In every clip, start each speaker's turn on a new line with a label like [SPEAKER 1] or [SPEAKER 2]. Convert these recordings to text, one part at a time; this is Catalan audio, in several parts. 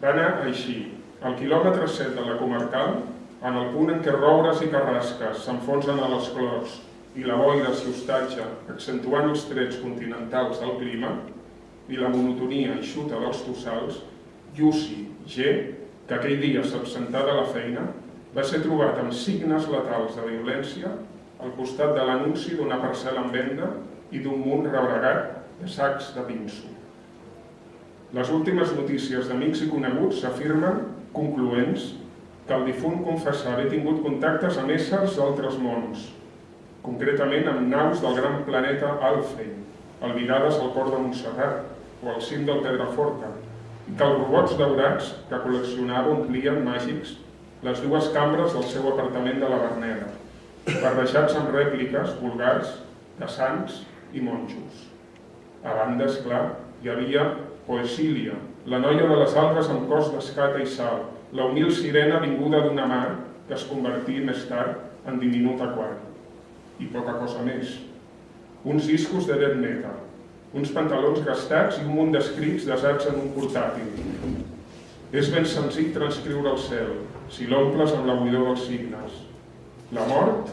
[SPEAKER 1] Va anar així. Al quilòmetre 7 de la comarcal, en el punt en què roures i carrasques s'enfonsen a les clors i la boira s'hi hostatja, accentuant els trets continentals del clima i la monotonia eixuta dels tossals, Yussi G, que aquell dia s'absentà de la feina, va ser trobat amb signes letals de violència al costat de l'anunci d'una parcel·la en venda i d'un munt rebregat de sacs de pinso. Les últimes notícies d'amics i coneguts afirmen, concloents, que el difunt confessar haver tingut contactes amb éssers d'altres mons, concretament amb naus del gran planeta Alfei, albirades al cor de Montserrat o al cim del Pedraforca, i que els robots daurats que col·leccionava omplien màgics les dues cambres del seu apartament de la Berneda, barrejats amb rèpliques vulgars de sants i monjos. A banda, esclar, hi havia Poesília, la noia de les algues amb cos d'escata i sal, la humil sirena vinguda d'una mar que es convertí més tard en diminut aquari. I poca cosa més. Uns discos de death metal, uns pantalons gastats i un munt d'escrits desats en un portàtil. És ben senzill transcriure el cel, si l'omples amb la buidor dels signes. La mort,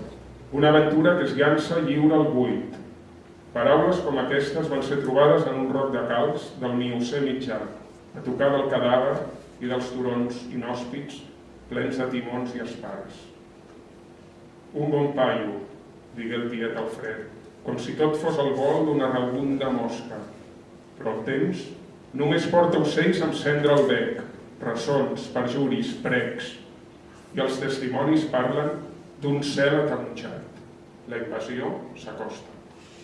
[SPEAKER 1] una aventura que es llança lliure al buit. Paraules com aquestes van ser trobades en un roc de calç del Miocè mitjà, a tocar del cadàver i dels turons inhòspits plens de timons i espars. Un bon paio, digué el tiet Alfred, com si tot fos el vol d'una rabunda mosca. Però el temps només porta ocells amb cendre al bec, ressons, perjuris, precs, i els testimonis parlen d'un cel ataronjat. La invasió s'acosta.